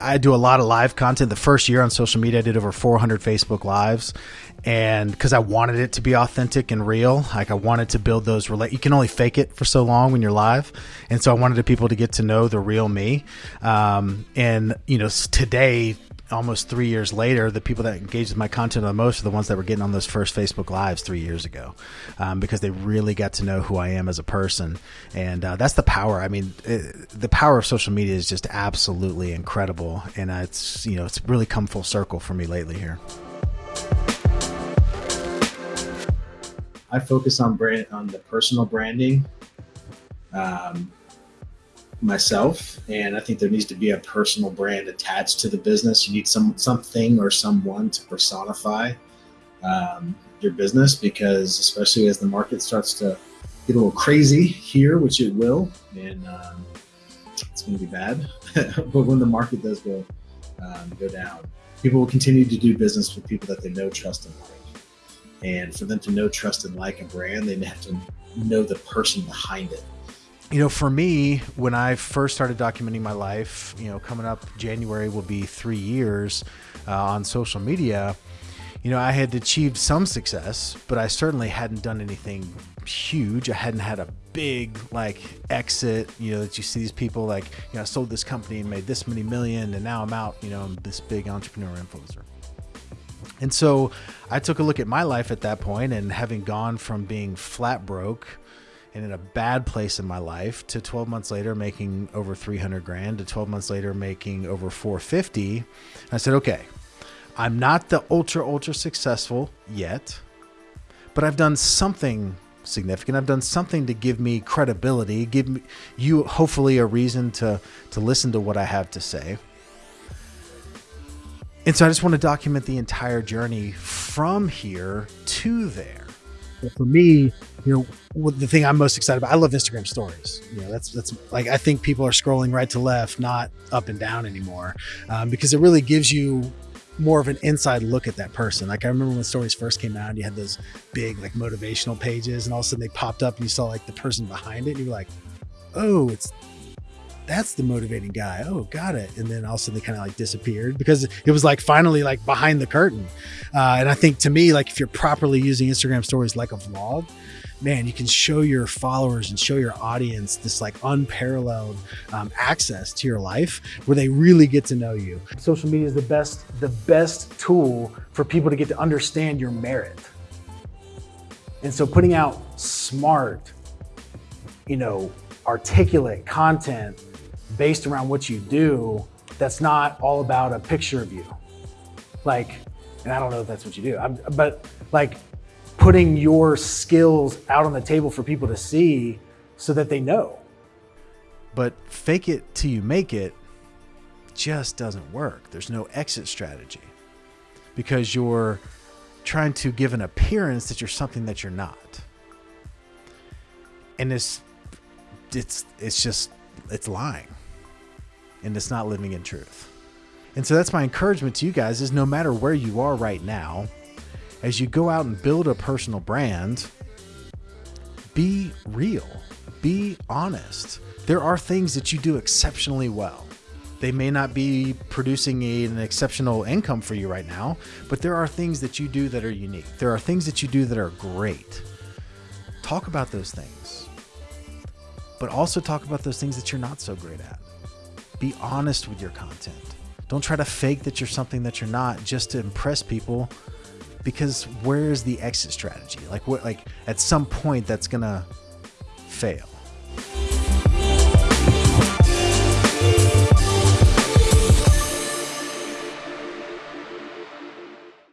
I do a lot of live content. The first year on social media, I did over 400 Facebook lives, and because I wanted it to be authentic and real, like I wanted to build those. Relate. You can only fake it for so long when you're live, and so I wanted people to get to know the real me. Um, and you know, today almost three years later, the people that engaged with my content the most are the ones that were getting on those first Facebook Lives three years ago, um, because they really got to know who I am as a person, and uh, that's the power. I mean, it, the power of social media is just absolutely incredible, and uh, it's you know it's really come full circle for me lately here. I focus on brand on the personal branding. Um, myself and i think there needs to be a personal brand attached to the business. You need some something or someone to personify um, your business because especially as the market starts to get a little crazy here which it will and um, it's going to be bad but when the market does go um, go down people will continue to do business with people that they know trust and like. And for them to know trust and like a brand they have to know the person behind it you know, for me, when I first started documenting my life, you know, coming up January will be three years uh, on social media. You know, I had achieved some success, but I certainly hadn't done anything huge. I hadn't had a big like exit. You know, that you see these people like, you know, I sold this company and made this many million, and now I'm out. You know, I'm this big entrepreneur influencer. And so I took a look at my life at that point, and having gone from being flat broke and in a bad place in my life to 12 months later making over 300 grand to 12 months later making over 450 i said okay i'm not the ultra ultra successful yet but i've done something significant. I've done something to give me credibility give you hopefully a reason to to listen to what i have to say. And so i just want to document the entire journey from here to there but for me, you know, the thing I'm most excited about, I love Instagram stories. You know, that's that's like I think people are scrolling right to left, not up and down anymore, um, because it really gives you more of an inside look at that person. Like I remember when stories first came out, and you had those big like motivational pages, and all of a sudden they popped up, and you saw like the person behind it, and you were like, oh, it's that's the motivating guy. Oh, got it. And then all of a sudden they kind of like disappeared because it was like finally like behind the curtain. Uh, and I think to me, like if you're properly using Instagram stories like a vlog, man, you can show your followers and show your audience this like unparalleled um, access to your life where they really get to know you. Social media is the best, the best tool for people to get to understand your merit. And so putting out smart, you know, articulate content based around what you do that's not all about a picture of you. Like, and I don't know if that's what you do, I'm, but like putting your skills out on the table for people to see so that they know. But fake it till you make it just doesn't work. There's no exit strategy because you're trying to give an appearance that you're something that you're not. And it's it's it's just it's lying and it's not living in truth. And so that's my encouragement to you guys is no matter where you are right now, as you go out and build a personal brand, be real, be honest. There are things that you do exceptionally well. They may not be producing a, an exceptional income for you right now, but there are things that you do that are unique. There are things that you do that are great. Talk about those things, but also talk about those things that you're not so great at. Be honest with your content. Don't try to fake that you're something that you're not just to impress people because where is the exit strategy? Like what like at some point that's going to fail.